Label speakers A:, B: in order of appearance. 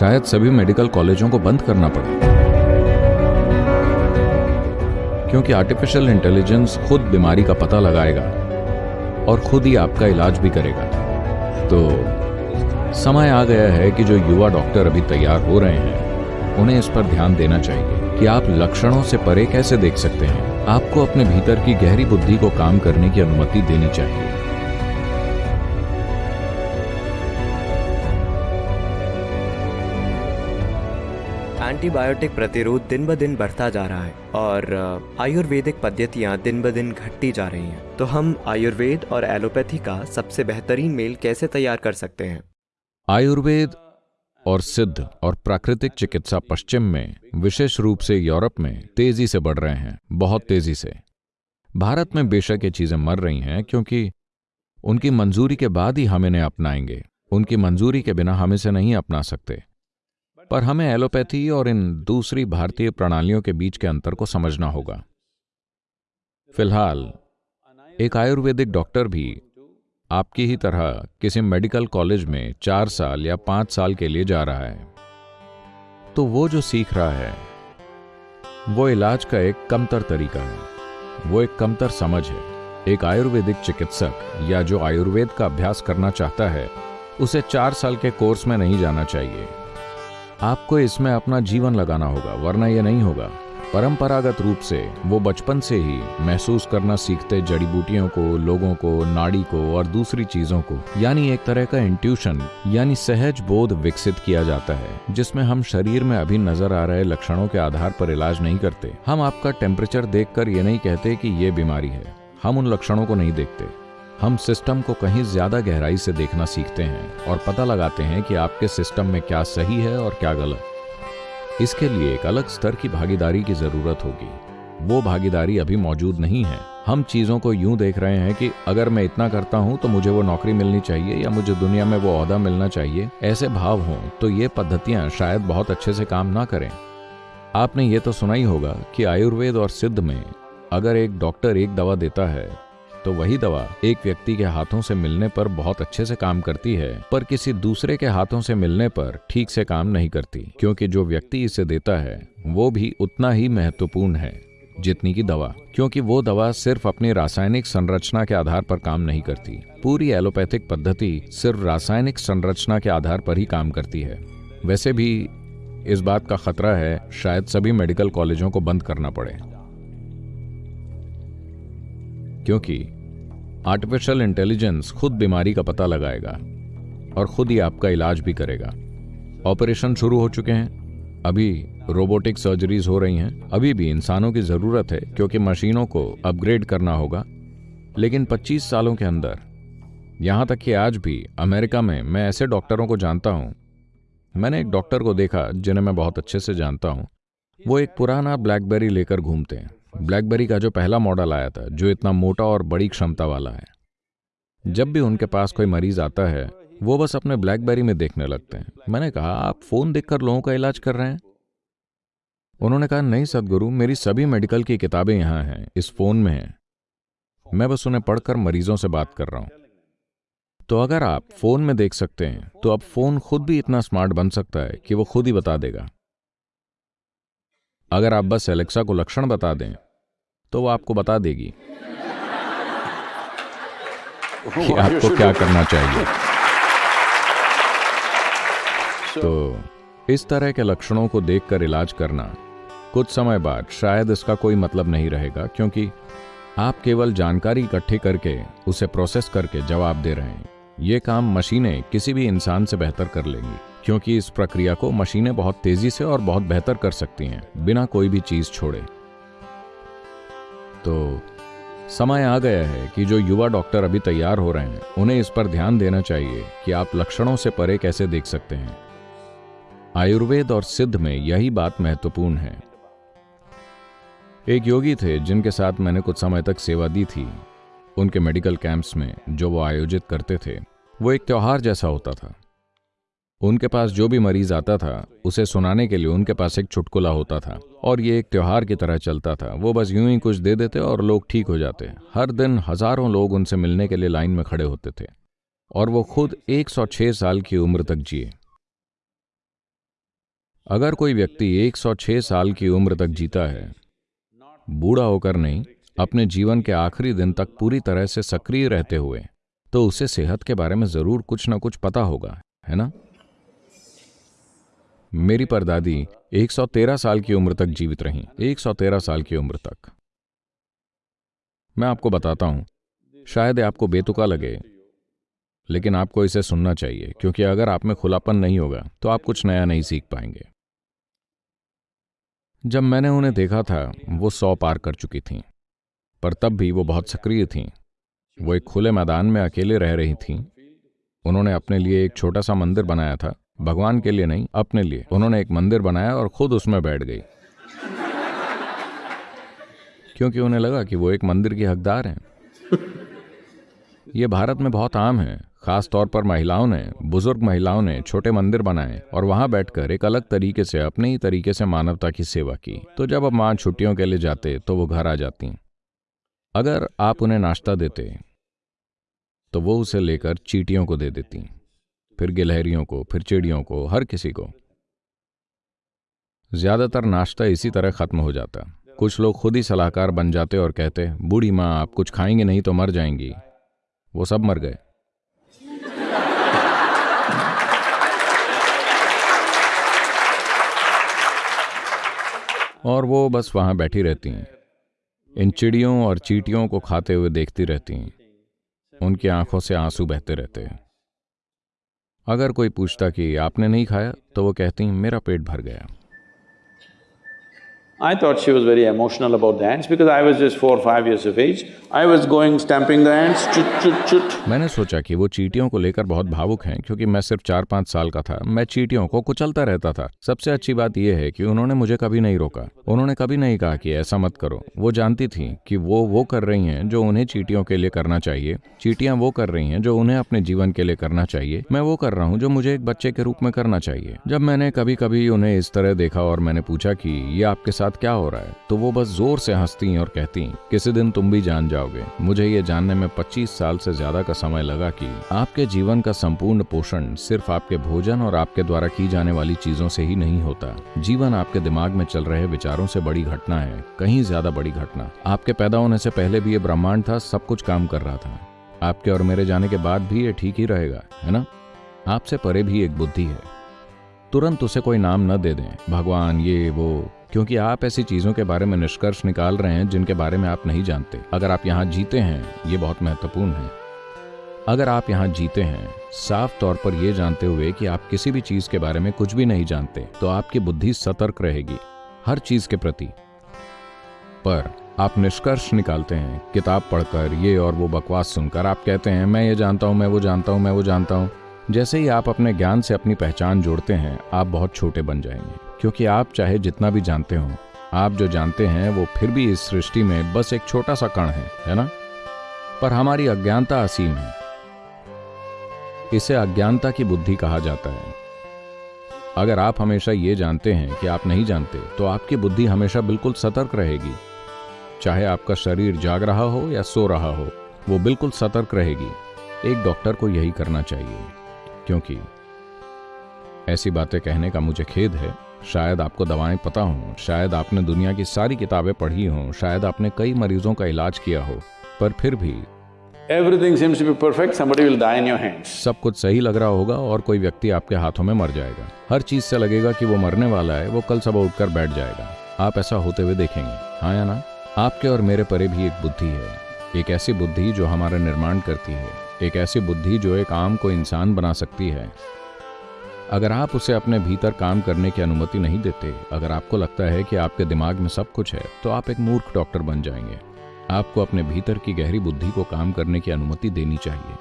A: शायद सभी मेडिकल कॉलेजों को बंद करना पड़े। क्योंकि आर्टिफिशियल इंटेलिजेंस खुद बीमारी का पता लगाएगा और खुद ही आपका इलाज भी करेगा। तो समय आ गया है कि जो युवा डॉक्टर अभी तैयार हो रहे हैं, उन्हें इस पर ध्यान देना चाहिए कि आप लक्षणों से परे कैसे देख सकते हैं। आपको अपने भीतर की गहरी बुद्धि को काम करने की अनुमति देनी चाहिए।
B: एंटीबायोटिक प्रतिरोध दिन ब दिन बढ़ता जा रहा है और आयुर्वेदिक पद्धतियाँ दिन ब दिन घटती जा रही हैं। तो हम आयुर्वेद और एलोपैथी का सबसे बेहतरीन मेल कैसे तैयार कर सकते हैं?
A: आयुर्वेद और सिद्ध और प्राकृतिक चिकित्सा पश्चिम में, विशेष रूप से यूरोप में, तेज़ी से बढ़ रहे हैं, बहुत तेज़ी से। भारत में बेशक ये चीज़ें मर रही हैं क्योंकि उनकी मंजूरी के बाद ही हम इन्हें अपनाएँगे। उनकी मंजूरी के बिना हम इसे नहीं अपना सकते। पर हमें एलोपैथी और इन दूसरी भारतीय प्रणालियों के बीच के अंतर को समझना होगा। फ़िलहाल, एक आयुर्वेदिक डॉक्टर भी आपकी ही तरह किसी मेडिकल कॉलेज में चार साल या पाँच साल के लिए जा रहा है। तो वो जो सीख रहा है, वो इलाज का एक कमतर तरीका है, वो एक कमतर समझ है। एक आयुर्वेदिक चिकित्सक या जो आयुर्वेद का अभ्यास करना चाहता है, उसे चार साल के कोर्स में नहीं जाना चाहिए। आपको इसमें अपना जीवन लगाना होगा, वरना यह नहीं होगा। परंपरागत रूप से वो बचपन से ही महसूस करना सीखते जड़ी बूटियों को, लोगों को, नाड़ी को और दूसरी चीज़ों को। यानी एक तरह का इंट्यूशन यानी सहज बोध विकसित किया जाता है, जिसमें हम शरीर में अभी नज़र आ रहे लक्षणों के आधार पर इलाज नहीं करते। हम आपका टेम्परेचर देखकर ये नहीं कहते कि ये बीमारी है। हम उन लक्षणों को नहीं देखते। हम सिस्टम को कहीं ज़्यादा गहराई से देखना सीखते हैं और पता लगाते हैं कि आपके सिस्टम में क्या सही है और क्या गलत। इसके लिए एक अलग स्तर की भागीदारी की ज़रूरत होगी। वो भागीदारी अभी मौजूद नहीं है। हम चीज़ों को यूँ देख रहे हैं कि अगर मैं इतना करता हूँ तो मुझे वो नौकरी मिलनी चाहिए या मुझे दुनिया में वो अहदा मिलना चाहिए। ऐसे भाव हों तो ये पद्धतियाँ शायद बहुत अच्छे से काम ना करें। आपने ये तो सुना ही होगा कि आयुर्वेद और सिद्ध में अगर एक डॉक्टर एक दवा देता है तो वही दवा एक व्यक्ति के हाथों से मिलने पर बहुत अच्छे से काम करती है, पर किसी दूसरे के हाथों से मिलने पर ठीक से काम नहीं करती, क्योंकि जो व्यक्ति इसे देता है, वो भी उतना ही महत्वपूर्ण है, जितनी की दवा, क्योंकि वो दवा सिर्फ़ अपनी रासायनिक संरचना के आधार पर काम नहीं करती। पूरी एलोपैथिक पद्धति सिर्फ़ रासायनिक संरचना के आधार पर ही काम करती है। वैसे भी, इस बात का खतरा है, शायद सभी मेडिकल कॉलेजों को बंद करना पड़े। क्योंकि आर्टिफिशियल इंटेलिजेंस खुद बीमारी का पता लगाएगा और खुद ही आपका इलाज भी करेगा। ऑपरेशन शुरू हो चुके हैं। अभी रोबोटिक सर्जरीज हो रही हैं। अभी भी इंसानों की ज़रूरत है, क्योंकि मशीनों को अपग्रेड करना होगा। लेकिन 25 सालों के अंदर, यहाँ तक कि आज भी अमेरिका में मैं ऐसे डॉक्टरों को जानता हूँ। मैंने एक डॉक्टर को देखा, जिन्हें मैं बहुत अच्छे से जानता हूँ। वो एक पुराना ब्लैकबेरी लेकर घूमते हैं। ब्लैकबेरी का जो पहला मॉडल आया था, जो इतना मोटा और बड़ी क्षमता वाला है। जब भी उनके पास कोई मरीज़ आता है, वो बस अपने ब्लैकबेरी में देखने लगते हैं। मैंने कहा, आप फ़ोन देखकर लोगों का इलाज कर रहे हैं? उन्होंने कहा, नहीं सदगुरु, मेरी सभी मेडिकल की किताबें यहाँ हैं, इस फ़ोन में हैं। मैं बस उन्हें पढ़कर मरीजों से बात कर रहा हूँ। तो अगर आप फ़ोन में देख सकते हैं तो अब फ़ोन खुद भी इतना स्मार्ट बन सकता है कि वो खुद ही बता देगा। अगर आप बस एलेक्सा को लक्षण बता दें तो वो आपको बता देगी कि आपको क्या करना चाहिए। तो इस तरह के लक्षणों को देखकर इलाज करना कुछ समय बाद शायद इसका कोई मतलब नहीं रहेगा क्योंकि आप केवल जानकारी इकट्ठी करके उसे प्रोसेस करके जवाब दे रहे हैं। ये काम मशीनें किसी भी इंसान से बेहतर कर लेंगी। क्योंकि इस प्रक्रिया को मशीनें बहुत तेज़ी से और बहुत बेहतर कर सकती हैं, बिना कोई भी चीज़ छोड़े। तो समय आ गया है कि जो युवा डॉक्टर अभी तैयार हो रहे हैं, उन्हें इस पर ध्यान देना चाहिए कि आप लक्षणों से परे कैसे देख सकते हैं। आयुर्वेद और सिद्ध में यही बात महत्वपूर्ण है। एक योगी थे जिनके साथ मैंने कुछ समय तक सेवा दी थी। उनके मेडिकल कैंप्स में जो वो आयोजित करते थे, वो एक त्योहार जैसा होता था। उनके पास जो भी मरीज़ आता था, उसे सुनाने के लिए उनके पास एक चुटकुला होता था और ये एक त्यौहार की तरह चलता था। वो बस यूँ ही कुछ दे देते और लोग ठीक हो जाते। हर दिन हज़ारों लोग उनसे मिलने के लिए लाइन में खड़े होते थे और वो खुद 106 साल की उम्र तक जिए। अगर कोई व्यक्ति 106 साल की उम्र तक जीता है, बूढ़ा होकर नहीं, अपने जीवन के आखिरी दिन तक पूरी तरह से सक्रिय रहते हुए तो उसे सेहत के बारे में ज़रूर कुछ ना कुछ पता होगा, है ना? मेरी परदादी 113 साल की उम्र तक जीवित रहीं। 113 साल की उम्र तक। मैं आपको बताता हूँ, शायद आपको बेतुका लगे, लेकिन आपको इसे सुनना चाहिए, क्योंकि अगर आप में खुलापन नहीं होगा तो आप कुछ नया नहीं सीख पाएँगे। जब मैंने उन्हें देखा था, वो सौ पार कर चुकी थीं, पर तब भी वो बहुत सक्रिय थीं। वो एक खुले मैदान में अकेले रह रही थीं। उन्होंने अपने लिए एक छोटा सा मंदिर बनाया था भगवान के लिए नहीं, अपने लिए। उन्होंने एक मंदिर बनाया और खुद उसमें बैठ गई। क्योंकि उन्हें लगा कि वो एक मंदिर की हकदार हैं। ये भारत में बहुत आम है। खास तौर पर महिलाओं ने, बुज़ुर्ग महिलाओं ने छोटे मंदिर बनाए और वहाँ बैठकर एक अलग तरीके से, अपने ही तरीके से मानवता की सेवा की। तो जब अब माँ छुट्टियों के लिए जाते तो वो घर आ जाती। अगर आप उन्हें नाश्ता देते तो वो उसे लेकर चीटियों को दे देती। फिर गिलहरियों को, फिर चिड़ियों को, हर किसी को। ज़्यादातर नाश्ता इसी तरह खत्म हो जाता। कुछ लोग खुद ही सलाहकार बन जाते और कहते, बूढ़ी माँ, आप कुछ खाएँगे नहीं तो मर जाएँगी। वो सब मर गए। और वो बस वहाँ बैठी रहती हैं। इन चिड़ियों और चीटियों को खाते हुए देखती रहती हैं। उनकी आँखों से आँसू बहते रहते हैं। अगर कोई पूछता कि आपने नहीं खाया तो वो कहती मेरा पेट भर गया।
C: I thought she was very emotional about the ants because I was just four or five years of age. I was going stamping the ants, chut chut chut.
A: मैंने सोचा कि वो चीटियों को लेकर बहुत भावुक हैं क्योंकि मैं सिर्फ़ चार पाँच साल का था। मैं चीटियों को कुचलता रहता था। सबसे अच्छी बात यह है कि उन्होंने मुझे कभी नहीं रोका। उन्होंने कभी नहीं कहा कि ऐसा मत करो। वो जानती थी कि वो वो कर रही हैं जो उन्हें चीटियों के लिए करना चाहिए। चीटियाँ वो कर रही हैं जो उन्हें अपने जीवन के लिए करना चाहिए। मैं वो कर रहा हूँ जो मुझे एक बच्चे के रूप में करना चाहिए। जब मैंने कभी कभी उन्हें इस तरह देखा और मैंने पूछा कि ये आपके साथ क्या हो रहा है? तो वो बस ज़ोर से हंसती और कहती किसी दिन तुम भी जान जाओगे। मुझे ये जानने में 25 साल से ज़्यादा का समय लगा कि आपके जीवन का संपूर्ण पोषण सिर्फ़ आपके भोजन और आपके द्वारा की जाने वाली चीज़ों से ही नहीं होता। जीवन आपके दिमाग में चल रहे विचारों से बड़ी घटना है, कहीं ज़्यादा बड़ी घटना। आपके पैदा होने से पहले भी ये ब्रह्मांड था, सब कुछ काम कर रहा था। आपके और मेरे जाने के बाद भी ये ठीक ही रहेगा, है ना? आपसे परे भी एक बुद्धि है। तुरंत उसे कोई नाम न दे दें। भगवान, ये, वो क्योंकि आप ऐसी चीज़ों के बारे में निष्कर्ष निकाल रहे हैं जिनके बारे में आप नहीं जानते। अगर आप यहाँ जीते हैं, ये बहुत महत्वपूर्ण है। अगर आप यहाँ जीते हैं, साफ़ तौर पर यह जानते हुए कि आप किसी भी चीज़ के बारे में कुछ भी नहीं जानते तो आपकी बुद्धि सतर्क रहेगी, हर चीज़ के प्रति। पर आप निष्कर्ष निकालते हैं, किताब पढ़कर, ये और वो बकवास सुनकर। आप कहते हैं, मैं ये जानता हूँ, मैं वो जानता हूँ, मैं वो जानता हूँ। जैसे ही आप अपने ज्ञान से अपनी पहचान जोड़ते हैं, आप बहुत छोटे बन जाएँगे। क्योंकि आप चाहे जितना भी जानते हो, आप जो जानते हैं वो फिर भी इस सृष्टि में बस एक छोटा सा कण है है ना? पर हमारी अज्ञानता असीम है। इसे अज्ञानता की बुद्धि कहा जाता है। अगर आप हमेशा ये जानते हैं कि आप नहीं जानते तो आपकी बुद्धि हमेशा बिल्कुल सतर्क रहेगी। चाहे आपका शरीर जाग रहा हो या सो रहा हो, वो बिल्कुल सतर्क रहेगी। एक डॉक्टर को यही करना चाहिए, क्योंकि ऐसी बातें कहने का मुझे खेद है। शायद आपको दवाएँ पता हों शायद आपने दुनिया की सारी किताबें पढ़ी हों शायद आपने कई मरीजों का इलाज किया हो पर फिर भी।
C: Everything seems to be perfect, somebody will die in your hands.
A: सब कुछ सही लग रहा होगा और कोई व्यक्ति आपके हाथों में मर जाएगा। हर चीज़ से लगेगा कि वो मरने वाला है वो कल सुबह उठकर बैठ जाएगा। आप ऐसा होते हुए देखेंगे। हाँ या ना? आपके और मेरे परे भी एक बुद्धि है। एक ऐसी बुद्धि जो हमारा निर्माण करती है। एक ऐसी बुद्धि जो एक आम को इंसान बना सकती है। अगर आप उसे अपने भीतर काम करने की अनुमति नहीं देते, अगर आपको लगता है कि आपके दिमाग में सब कुछ है तो आप एक मूर्ख डॉक्टर बन जाएँगे। आपको अपने भीतर की गहरी बुद्धि को काम करने की अनुमति देनी चाहिए।